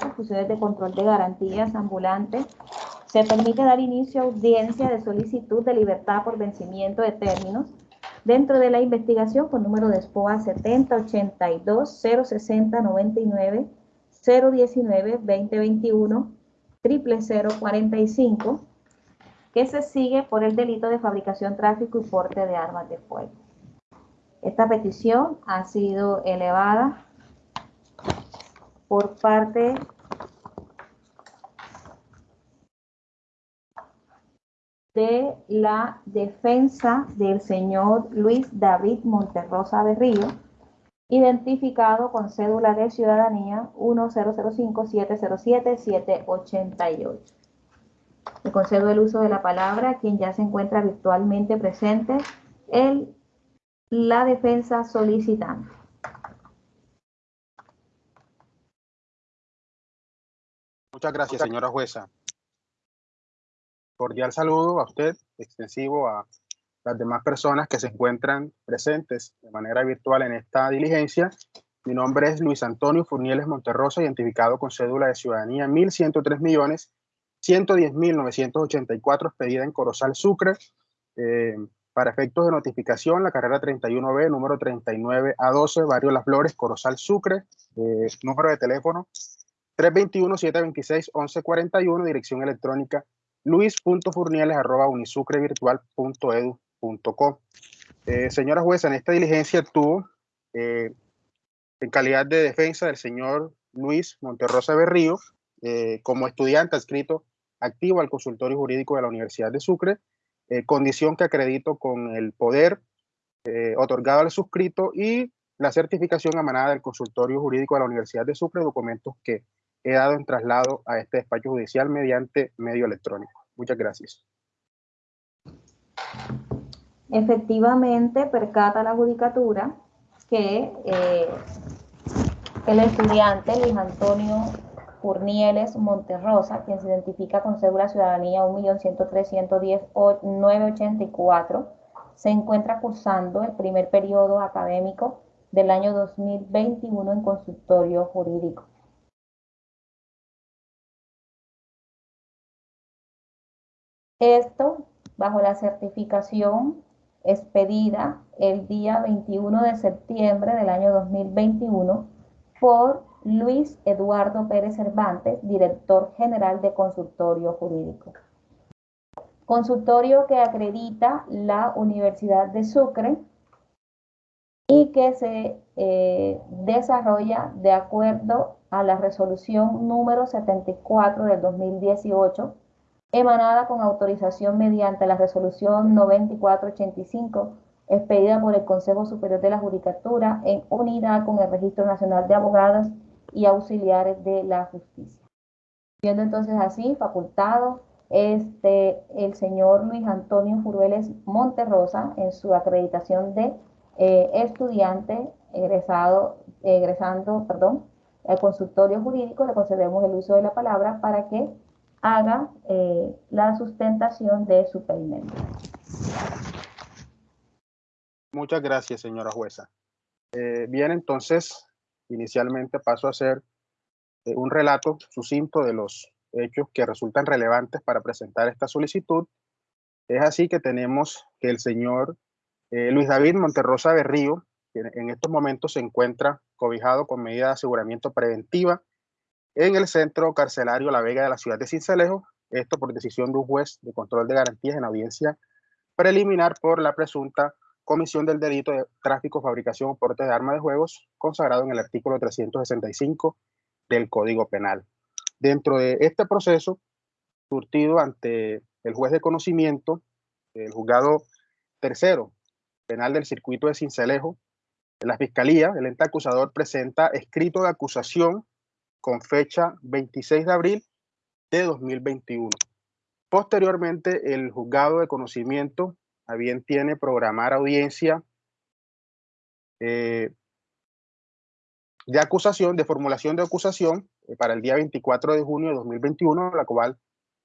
con funciones de control de garantías ambulantes, se permite dar inicio a audiencia de solicitud de libertad por vencimiento de términos dentro de la investigación con número de SPOA 7082 060 99 019 2021 0045 que se sigue por el delito de fabricación, tráfico y porte de armas de fuego. Esta petición ha sido elevada por parte de la defensa del señor Luis David Monterrosa Berrío, identificado con cédula de ciudadanía 1005-707-788. Le concedo el uso de la palabra a quien ya se encuentra virtualmente presente, el, la defensa solicitante. Muchas gracias, señora jueza. Cordial saludo a usted, extensivo a las demás personas que se encuentran presentes de manera virtual en esta diligencia. Mi nombre es Luis Antonio Furnieles Monterrosa, identificado con cédula de ciudadanía 1103 millones 110.984 expedida en Corozal Sucre. Eh, para efectos de notificación, la carrera 31B, número 39A12, Barrio Las Flores, Corozal Sucre, eh, número de teléfono 321-726-1141, dirección electrónica luis.furnieles.unisucrevirtual.edu.co. Eh, señora jueza, en esta diligencia tuvo, eh, en calidad de defensa del señor Luis Monterrosa Berrío, eh, como estudiante adscrito activo al consultorio jurídico de la Universidad de Sucre, eh, condición que acredito con el poder otorgado al suscrito y la certificación emanada del consultorio jurídico de la Universidad de Sucre, documentos que he dado en traslado a este despacho judicial mediante medio electrónico. Muchas gracias. Efectivamente, percata la judicatura que eh, el estudiante Luis Antonio Furnieles Monterrosa, quien se identifica con cédula ciudadanía 1.103.110.984, se encuentra cursando el primer periodo académico del año 2021 en consultorio jurídico. Esto bajo la certificación expedida el día 21 de septiembre del año 2021 por Luis Eduardo Pérez Cervantes, director general de Consultorio Jurídico. Consultorio que acredita la Universidad de Sucre y que se eh, desarrolla de acuerdo a la resolución número 74 del 2018 emanada con autorización mediante la resolución 9485 expedida por el Consejo Superior de la Judicatura en unidad con el Registro Nacional de Abogados y Auxiliares de la Justicia. Siendo entonces así, facultado, este, el señor Luis Antonio Furueles Monterrosa en su acreditación de eh, estudiante egresado, egresando, perdón, al consultorio jurídico, le concedemos el uso de la palabra para que haga eh, la sustentación de su pedimento. Muchas gracias, señora jueza. Eh, bien, entonces, inicialmente paso a hacer eh, un relato sucinto de los hechos que resultan relevantes para presentar esta solicitud. Es así que tenemos que el señor Luis David Monterrosa Berrío, que en estos momentos se encuentra cobijado con medida de aseguramiento preventiva en el centro carcelario La Vega de la ciudad de Cincelejo, esto por decisión de un juez de control de garantías en audiencia preliminar por la presunta comisión del delito de tráfico, fabricación o porte de armas de juegos consagrado en el artículo 365 del Código Penal. Dentro de este proceso, surtido ante el juez de conocimiento, el juzgado tercero penal del circuito de Cincelejo, la Fiscalía, el ente acusador presenta escrito de acusación con fecha 26 de abril de 2021. Posteriormente, el juzgado de conocimiento a bien tiene programar audiencia eh, de acusación, de formulación de acusación eh, para el día 24 de junio de 2021, la cual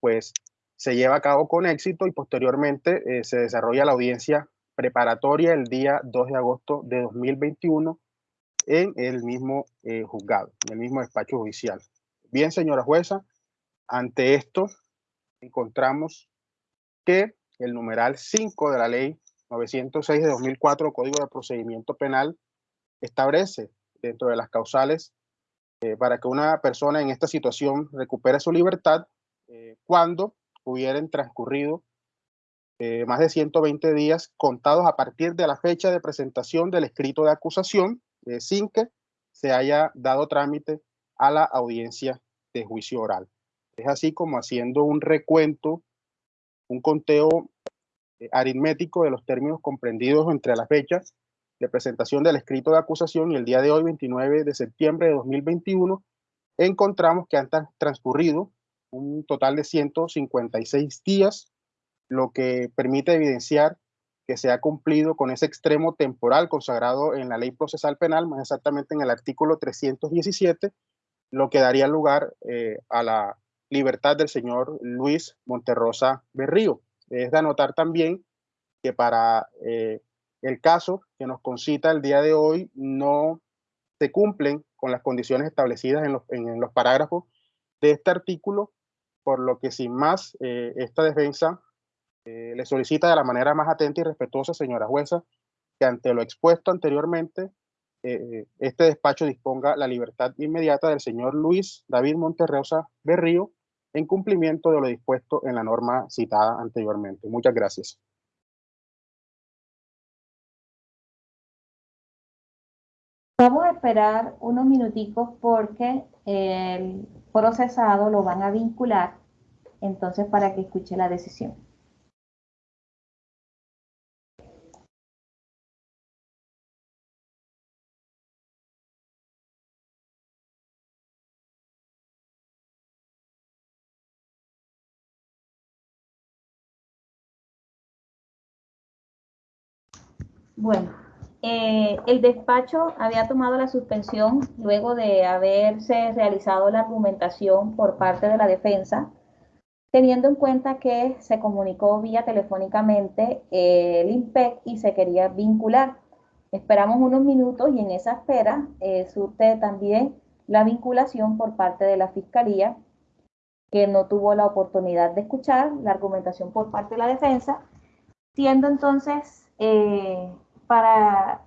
pues se lleva a cabo con éxito y posteriormente eh, se desarrolla la audiencia preparatoria el día 2 de agosto de 2021 en el mismo eh, juzgado, en el mismo despacho judicial. Bien, señora jueza, ante esto encontramos que el numeral 5 de la ley 906 de 2004, Código de Procedimiento Penal, establece dentro de las causales eh, para que una persona en esta situación recupere su libertad eh, cuando hubieran transcurrido más de 120 días contados a partir de la fecha de presentación del escrito de acusación sin que se haya dado trámite a la audiencia de juicio oral. Es así como haciendo un recuento, un conteo eh, aritmético de los términos comprendidos entre las fechas de presentación del escrito de acusación y el día de hoy, 29 de septiembre de 2021, encontramos que han transcurrido un total de 156 días, lo que permite evidenciar que se ha cumplido con ese extremo temporal consagrado en la ley procesal penal, más exactamente en el artículo 317, lo que daría lugar eh, a la libertad del señor Luis Monterrosa Berrío. Es de anotar también que para eh, el caso que nos concita el día de hoy no se cumplen con las condiciones establecidas en los, en, los parágrafos de este artículo, por lo que sin más, eh, esta defensa eh, le solicita de la manera más atenta y respetuosa, señora jueza, que ante lo expuesto anteriormente, este despacho disponga la libertad inmediata del señor Luis David Monterrosa Berrío, en cumplimiento de lo dispuesto en la norma citada anteriormente. Muchas gracias. Vamos a esperar unos minuticos porque el procesado lo van a vincular, entonces para que escuche la decisión. Bueno, eh, el despacho había tomado la suspensión luego de haberse realizado la argumentación por parte de la defensa, teniendo en cuenta que se comunicó vía telefónicamente el IMPEC y se quería vincular. Esperamos unos minutos y en esa espera eh, surte también la vinculación por parte de la Fiscalía, que no tuvo la oportunidad de escuchar la argumentación por parte de la defensa, siendo entonces eh, para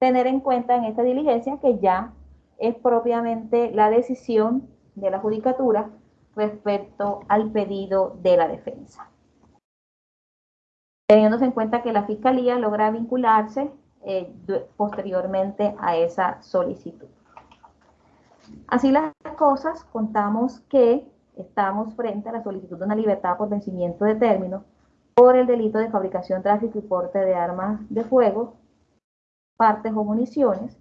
tener en cuenta en esta diligencia que ya es propiamente la decisión de la judicatura respecto al pedido de la defensa. Teniéndose en cuenta que la Fiscalía logra vincularse eh, posteriormente a esa solicitud. Así las cosas, contamos que estamos frente a la solicitud de una libertad por vencimiento de término por el delito de fabricación, tráfico y porte de armas de fuego, partes o municiones,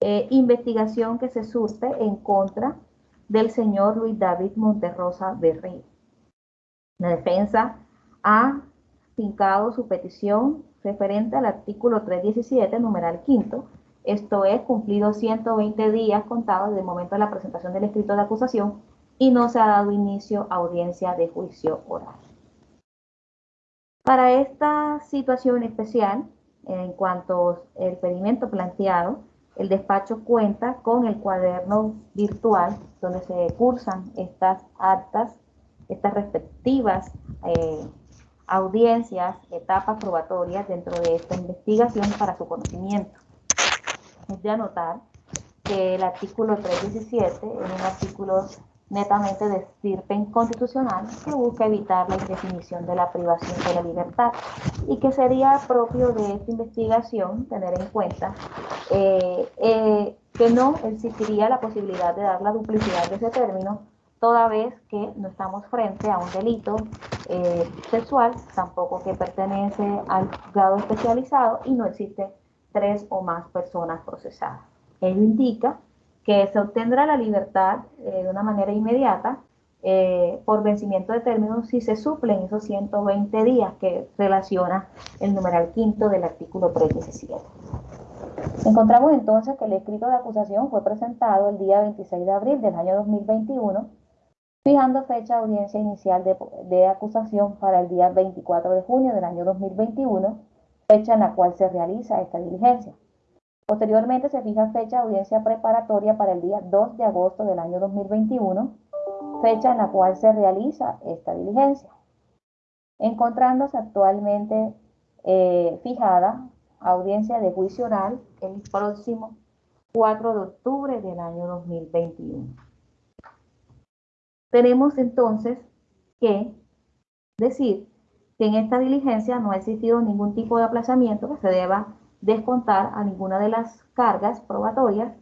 eh, investigación que se surte en contra del señor Luis David Monterrosa Berrío. La defensa ha fincado su petición referente al artículo 317, numeral quinto, esto es, cumplido 120 días contados desde el momento de la presentación del escrito de acusación y no se ha dado inicio a audiencia de juicio oral. Para esta situación especial, en cuanto al pedimento planteado, el despacho cuenta con el cuaderno virtual donde se cursan estas actas, estas respectivas eh, audiencias, etapas probatorias dentro de esta investigación para su conocimiento. Es de anotar que el artículo 317 es un artículo netamente de estirpe inconstitucional que busca evitar la indefinición de la privación de la libertad y que sería propio de esta investigación tener en cuenta eh, eh, que no existiría la posibilidad de dar la duplicidad de ese término toda vez que no estamos frente a un delito eh, sexual, tampoco que pertenece al grado especializado y no existe tres o más personas procesadas. Ello indica que se obtendrá la libertad eh, de una manera inmediata eh, por vencimiento de términos si se suplen esos 120 días que relaciona el numeral quinto del artículo 317. Encontramos entonces que el escrito de acusación fue presentado el día 26 de abril del año 2021, fijando fecha de audiencia inicial de, de acusación para el día 24 de junio del año 2021, fecha en la cual se realiza esta diligencia. Posteriormente se fija fecha de audiencia preparatoria para el día 2 de agosto del año 2021, fecha en la cual se realiza esta diligencia, encontrándose actualmente eh, fijada audiencia de juicio oral el próximo 4 de octubre del año 2021. Tenemos entonces que decir que en esta diligencia no ha existido ningún tipo de aplazamiento que se deba descontar a ninguna de las cargas probatorias,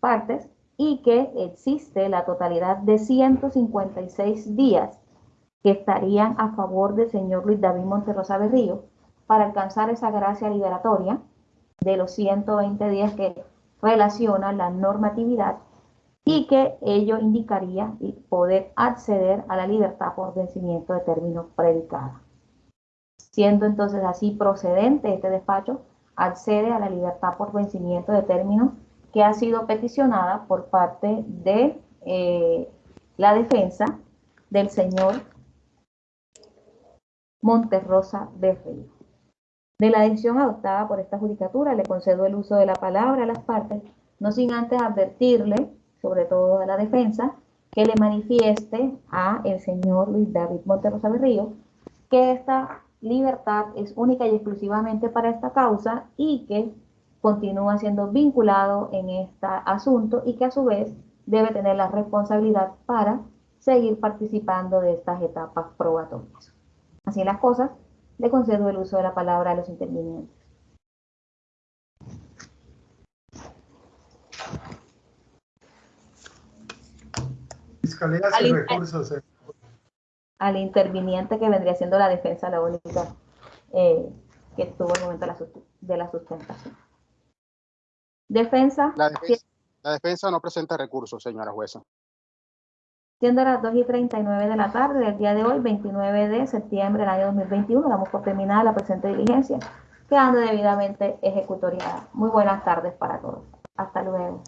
partes, y que existe la totalidad de 156 días que estarían a favor del señor Luis David Monterrosa Berrío para alcanzar esa gracia liberatoria de los 120 días que relaciona la normatividad y que ello indicaría poder acceder a la libertad por vencimiento de término predicado. Siendo entonces así procedente este despacho, accede a la libertad por vencimiento de término que ha sido peticionada por parte de eh, la defensa del señor Monterrosa de Río. De la decisión adoptada por esta judicatura le concedo el uso de la palabra a las partes, no sin antes advertirle, sobre todo a la defensa, que le manifieste a el señor Luis David Monterrosa Berrío que esta libertad es única y exclusivamente para esta causa y que continúa siendo vinculado en este asunto y que a su vez debe tener la responsabilidad para seguir participando de estas etapas probatorias. Así las cosas, le concedo el uso de la palabra a los intervinientes. Fiscalía sin recursos. Eh al interviniente que vendría siendo la defensa, la única eh, que tuvo el momento de la, sustentación. Defensa. La, defensa. no presenta recursos, señora jueza. Siendo las 2 y 39 de la tarde del día de hoy, 29 de septiembre del año 2021, damos por terminada la presente diligencia, quedando debidamente ejecutoriada. Muy buenas tardes para todos. Hasta luego.